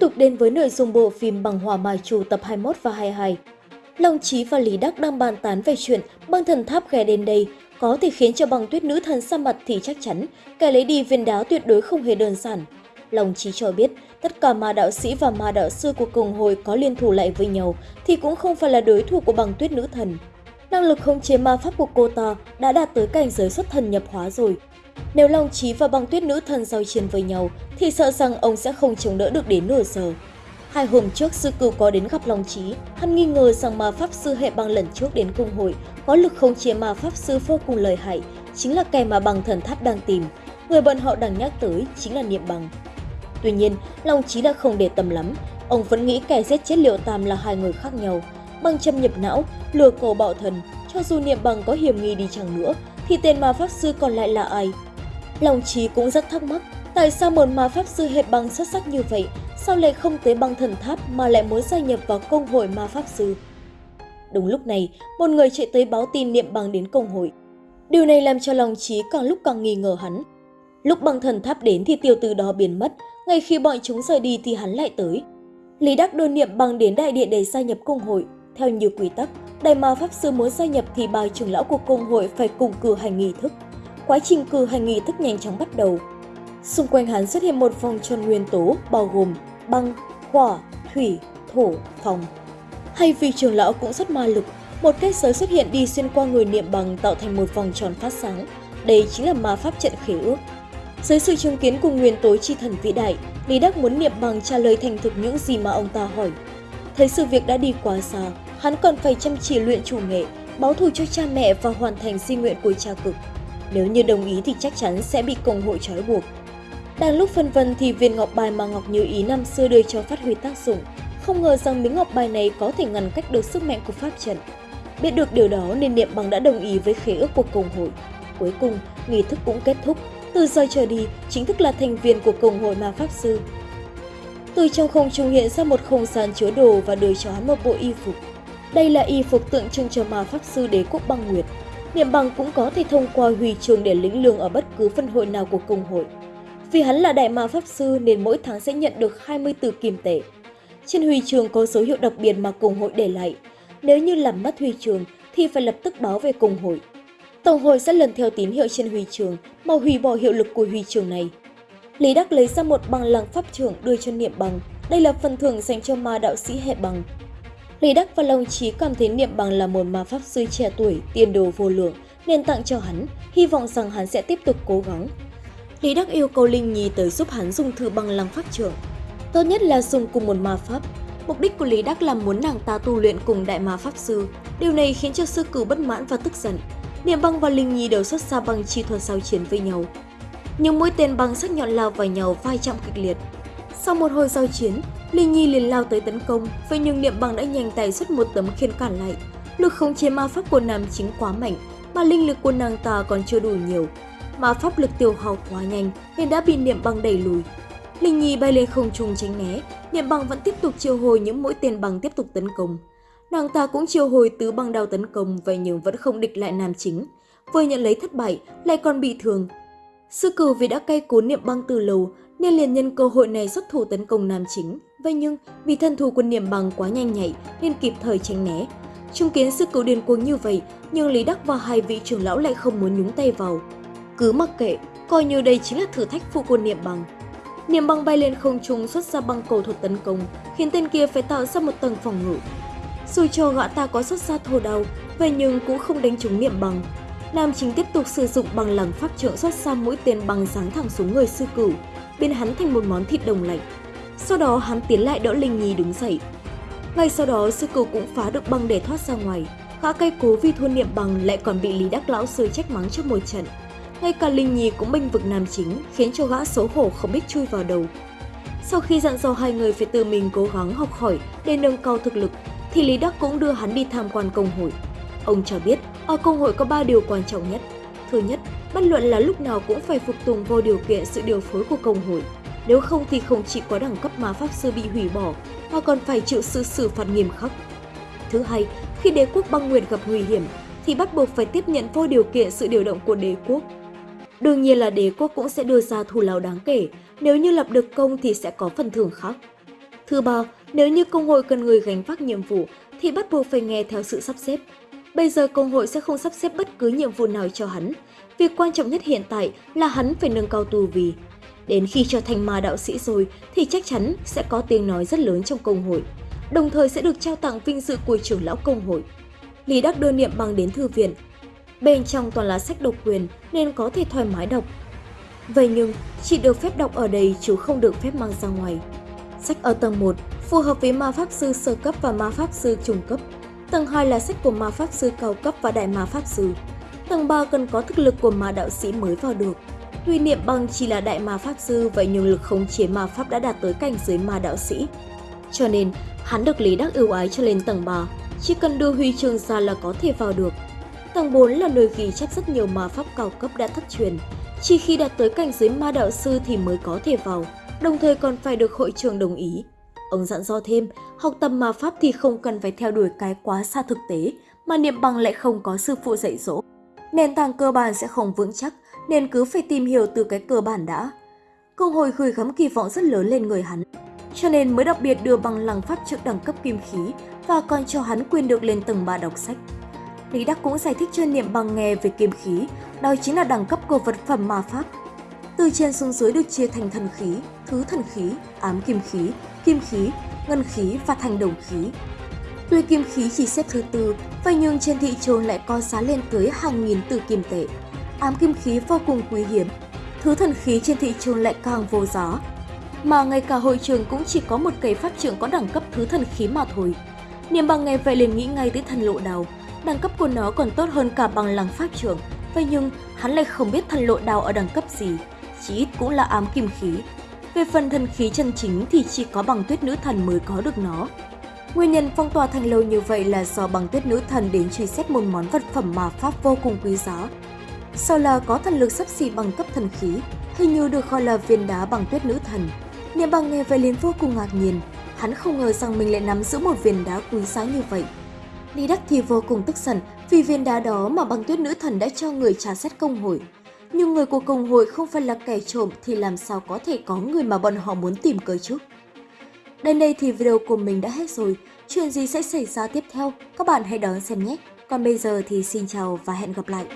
tục đến với nội dung bộ phim Bằng Hòa Mai Trù tập 21 và 22. Long Chí và Lý Đắc đang bàn tán về chuyện băng thần tháp ghé đến đây, có thể khiến cho băng tuyết nữ thần xa mặt thì chắc chắn kẻ lấy đi viên đá tuyệt đối không hề đơn giản. Long Chí cho biết, tất cả ma đạo sĩ và ma đạo sư của cùng hội có liên thủ lại với nhau thì cũng không phải là đối thủ của băng tuyết nữ thần. Năng lực khống chế ma pháp của cô ta đã đạt tới cảnh giới xuất thần nhập hóa rồi. Nếu Long Chí và băng tuyết nữ thần giao chiến với nhau thì sợ rằng ông sẽ không chống đỡ được đến nửa giờ. Hai hôm trước sư cửu có đến gặp Long Chí, hắn nghi ngờ rằng ma pháp sư hệ băng lần trước đến cung hội có lực không chế ma pháp sư vô cùng lợi hại, chính là kẻ mà băng thần tháp đang tìm. Người bọn họ đang nhắc tới chính là niệm bằng. Tuy nhiên, Long Chí đã không để tâm lắm, ông vẫn nghĩ kẻ giết chết Liệu Tam là hai người khác nhau. Băng châm nhập não, lừa cầu bạo thần, cho dù niệm bằng có hiểm nghi đi chăng nữa, thì tên ma pháp sư còn lại là ai? Long Chí cũng rất thắc mắc, tại sao một ma pháp sư hệ băng xuất sắc như vậy, sao lại không tới băng thần tháp mà lại muốn gia nhập vào công hội ma pháp sư? Đúng lúc này, một người chạy tới báo tin niệm bằng đến công hội. Điều này làm cho Long Chí càng lúc càng nghi ngờ hắn. Lúc băng thần tháp đến thì tiêu từ đó biến mất, ngay khi bọn chúng rời đi thì hắn lại tới. Lý Đắc đưa niệm bằng đến đại điện để gia nhập công hội. Theo nhiều quy tắc, đại ma pháp sư muốn gia nhập thì bà trưởng lão của công hội phải cùng cử hành nghi thức. Quá trình cử hành nghi thức nhanh chóng bắt đầu. Xung quanh hắn xuất hiện một vòng tròn nguyên tố bao gồm băng, hỏa, thủy, thổ, phòng. Hay vì trưởng lão cũng rất ma lực, một kết giới xuất hiện đi xuyên qua người niệm bằng tạo thành một vòng tròn phát sáng. Đây chính là ma pháp trận khế ước. Dưới sự chứng kiến của nguyên tố chi thần vĩ đại, Lý Đắc muốn niệm bằng trả lời thành thực những gì mà ông ta hỏi. Thấy sự việc đã đi quá xa, hắn còn phải chăm chỉ luyện chủ nghệ, báo thù cho cha mẹ và hoàn thành di nguyện của cha cực. Nếu như đồng ý thì chắc chắn sẽ bị công hội trói buộc. Đang lúc phân vân thì viên ngọc bài mà Ngọc Như Ý năm xưa đưa cho phát huy tác dụng. Không ngờ rằng miếng ngọc bài này có thể ngăn cách được sức mạnh của pháp trận. Biết được điều đó nên Niệm Bằng đã đồng ý với khế ước của công hội. Cuối cùng, nghi thức cũng kết thúc. Từ giờ trở đi, chính thức là thành viên của công hội ma pháp sư. Từ trong không trung hiện ra một không gian chứa đồ và đưa cho hắn một bộ y phục. Đây là y phục tượng trưng cho ma pháp sư đế quốc băng nguyệt. Niệm bằng cũng có thể thông qua huy chương để lĩnh lương ở bất cứ phân hội nào của công hội. Vì hắn là đại ma pháp sư nên mỗi tháng sẽ nhận được 24 kim tệ. Trên huy chương có số hiệu đặc biệt mà công hội để lại. Nếu như làm mất huy chương thì phải lập tức báo về công hội. Tổng hội sẽ lần theo tín hiệu trên huy chương mà hủy bỏ hiệu lực của huy chương này. Lý Đắc lấy ra một bằng lăng pháp trưởng đưa cho Niệm Bằng. Đây là phần thưởng dành cho ma đạo sĩ hệ bằng. Lý Đắc và Long Chí cảm thấy Niệm Bằng là một ma pháp sư trẻ tuổi, tiền đồ vô lượng, nên tặng cho hắn, hy vọng rằng hắn sẽ tiếp tục cố gắng. Lý Đắc yêu cầu Linh Nhi tới giúp hắn dùng thử bằng lăng pháp trưởng. Tốt nhất là dùng cùng một ma pháp. Mục đích của Lý Đắc là muốn nàng ta tu luyện cùng đại ma pháp sư. Điều này khiến cho sư cử bất mãn và tức giận. Niệm băng và Linh Nhi đều xuất ra bằng chi thuật giao chiến với nhau. Nhưng mỗi tên băng sắc nhọn lao vào nhau vai chạm kịch liệt. Sau một hồi giao chiến, Linh Nhi liền lao tới tấn công, vậy nhưng Niệm băng đã nhanh tay xuất một tấm khiên cản lại. Lực khống chế ma pháp của nam chính quá mạnh, mà linh lực của nàng ta còn chưa đủ nhiều, ma pháp lực tiêu hao quá nhanh nên đã bị niệm băng đẩy lùi. Linh Nhi bay lên không trung tránh né, niệm băng vẫn tiếp tục chiêu hồi những mũi tên băng tiếp tục tấn công. Nàng ta cũng chiêu hồi tứ băng đao tấn công vậy nhưng vẫn không địch lại nam chính. Vừa nhận lấy thất bại, lại còn bị thương. Sư cử vì đã cay cú niệm băng từ lâu nên liền nhân cơ hội này xuất thủ tấn công nam chính. Vậy nhưng vì thân thủ của niệm bằng quá nhanh nhạy nên kịp thời tránh né. Chứng kiến sư cửu điên cuồng như vậy nhưng Lý Đắc và hai vị trưởng lão lại không muốn nhúng tay vào. Cứ mặc kệ, coi như đây chính là thử thách phụ của niệm bằng. Niệm băng bay lên không trung xuất ra băng cầu thuật tấn công, khiến tên kia phải tạo ra một tầng phòng ngự. Dù cho gã ta có xuất ra thô đau, vậy nhưng cũng không đánh trúng niệm bằng. Nam chính tiếp tục sử dụng bằng lẳng pháp trượng xuất ra mũi tên băng sáng thẳng xuống người sư cửu, biến hắn thành một món thịt đồng lạnh. Sau đó hắn tiến lại đỡ Linh Nhi đứng dậy. Ngay sau đó sư cửu cũng phá được băng để thoát ra ngoài. Gã cây cố vì thua niệm bằng lại còn bị Lý Đắc Lão Sư trách mắng trong một trận. Ngay cả Linh Nhi cũng bênh vực nam chính, khiến cho gã xấu hổ không biết chui vào đầu. Sau khi dặn dò hai người phải tự mình cố gắng học hỏi để nâng cao thực lực, thì Lý Đắc cũng đưa hắn đi tham quan công hội. Ông cho biết, ở công hội có 3 điều quan trọng nhất. Thứ nhất, bất luận là lúc nào cũng phải phục tùng vô điều kiện sự điều phối của công hội. Nếu không thì không chỉ có đẳng cấp mà pháp sư bị hủy bỏ, mà còn phải chịu sự xử phạt nghiêm khắc. Thứ hai, khi đế quốc băng nguyệt gặp nguy hiểm, thì bắt buộc phải tiếp nhận vô điều kiện sự điều động của đế quốc Đương nhiên là đế quốc cũng sẽ đưa ra thù lao đáng kể, nếu như lập được công thì sẽ có phần thưởng khác. Thứ ba, nếu như công hội cần người gánh vác nhiệm vụ thì bắt buộc phải nghe theo sự sắp xếp. Bây giờ công hội sẽ không sắp xếp bất cứ nhiệm vụ nào cho hắn. Việc quan trọng nhất hiện tại là hắn phải nâng cao tu vì. Đến khi trở thành ma đạo sĩ rồi thì chắc chắn sẽ có tiếng nói rất lớn trong công hội, đồng thời sẽ được trao tặng vinh dự của trưởng lão công hội. Lý Đắc đưa niệm bằng đến thư viện. Bên trong toàn là sách độc quyền nên có thể thoải mái đọc. Vậy nhưng, chỉ được phép đọc ở đây chứ không được phép mang ra ngoài. Sách ở tầng 1 phù hợp với ma pháp sư sơ cấp và ma pháp sư trung cấp. Tầng 2 là sách của ma pháp sư cao cấp và đại ma pháp sư. Tầng 3 cần có thực lực của ma đạo sĩ mới vào được huy niệm bằng chỉ là đại ma pháp sư vậy nhưng lực khống chế ma pháp đã đạt tới cảnh giới ma đạo sĩ. Cho nên, hắn được Lý Đắc ưu ái cho lên tầng 3, chỉ cần đưa huy chương ra là có thể vào được. Tầng 4 là nơi ghi chép rất nhiều ma pháp cao cấp đã thất truyền, chỉ khi đạt tới cảnh giới ma đạo sư thì mới có thể vào, đồng thời còn phải được hội trường đồng ý. Ông dặn dò thêm, học tập ma pháp thì không cần phải theo đuổi cái quá xa thực tế, mà niệm bằng lại không có sư phụ dạy dỗ. Nền tảng cơ bản sẽ không vững chắc, nên cứ phải tìm hiểu từ cái cơ bản đã. Công hội gửi gắm kỳ vọng rất lớn lên người hắn, cho nên mới đặc biệt đưa bằng lăng pháp trước đẳng cấp kim khí và còn cho hắn quyền được lên tầng 3 đọc sách. Lý Đắc cũng giải thích cho Niệm Bằng nghe về kim khí, đó chính là đẳng cấp của vật phẩm ma pháp. Từ trên xuống dưới được chia thành thần khí, thứ thần khí, ám kim khí, kim khí, ngân khí và thành đồng khí. Tuy kim khí chỉ xếp thứ tư, vậy nhưng trên thị trường lại có giá lên tới hàng nghìn từ kim tệ. Ám kim khí vô cùng quý hiếm, thứ thần khí trên thị trường lại càng vô giá. Mà ngay cả hội trường cũng chỉ có một cây pháp trưởng có đẳng cấp thứ thần khí mà thôi. Niệm bằng nghe vậy liền nghĩ ngay tới thần lộ đào, đẳng cấp của nó còn tốt hơn cả bằng lăng pháp trưởng. Vậy nhưng hắn lại không biết thần lộ đào ở đẳng cấp gì, chỉ ít cũng là ám kim khí. Về phần thần khí chân chính thì chỉ có bằng tuyết nữ thần mới có được nó. Nguyên nhân phong tỏa thành lâu như vậy là do bằng tuyết nữ thần đến truy xét một món vật phẩm mà pháp vô cùng quý giá. Sau là có thần lực sắp xỉ bằng cấp thần khí, hình như được gọi là viên đá bằng tuyết nữ thần. Niệm bằng nghe vậy liền vô cùng ngạc nhiên, hắn không ngờ rằng mình lại nắm giữ một viên đá quý giá như vậy. Lý Đắc thì vô cùng tức giận vì viên đá đó mà băng tuyết nữ thần đã cho người trả xét công hội. Nhưng người của công hội không phải là kẻ trộm thì làm sao có thể có người mà bọn họ muốn tìm cơ chứ? Đến đây thì video của mình đã hết rồi. Chuyện gì sẽ xảy ra tiếp theo? Các bạn hãy đón xem nhé. Còn bây giờ thì xin chào và hẹn gặp lại.